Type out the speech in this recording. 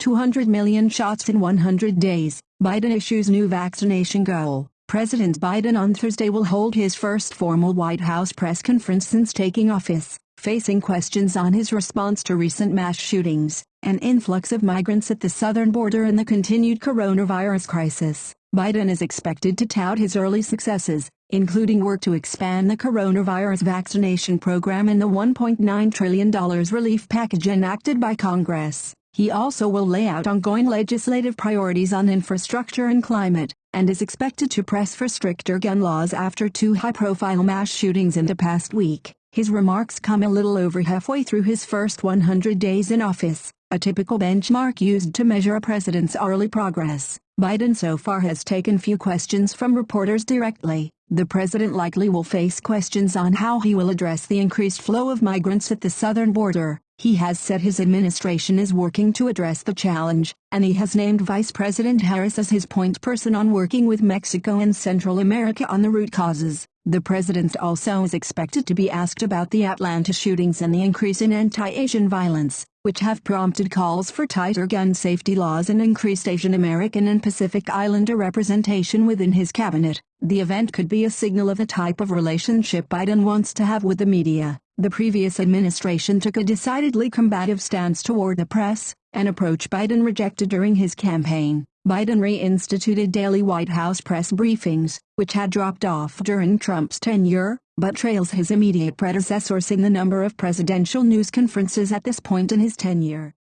200 million shots in 100 days, Biden issues new vaccination goal. President Biden on Thursday will hold his first formal White House press conference since taking office, facing questions on his response to recent mass shootings, an influx of migrants at the southern border and the continued coronavirus crisis. Biden is expected to tout his early successes, including work to expand the coronavirus vaccination program and the $1.9 trillion relief package enacted by Congress. He also will lay out ongoing legislative priorities on infrastructure and climate, and is expected to press for stricter gun laws after two high-profile mass shootings in the past week. His remarks come a little over halfway through his first 100 days in office, a typical benchmark used to measure a president's early progress. Biden so far has taken few questions from reporters directly. The president likely will face questions on how he will address the increased flow of migrants at the southern border. He has said his administration is working to address the challenge, and he has named Vice President Harris as his point person on working with Mexico and Central America on the root causes. The president also is expected to be asked about the Atlanta shootings and the increase in anti-Asian violence, which have prompted calls for tighter gun safety laws and increased Asian American and Pacific Islander representation within his cabinet. The event could be a signal of the type of relationship Biden wants to have with the media. The previous administration took a decidedly combative stance toward the press, an approach Biden rejected during his campaign. Biden reinstituted daily White House press briefings, which had dropped off during Trump's tenure, but trails his immediate predecessors in the number of presidential news conferences at this point in his tenure.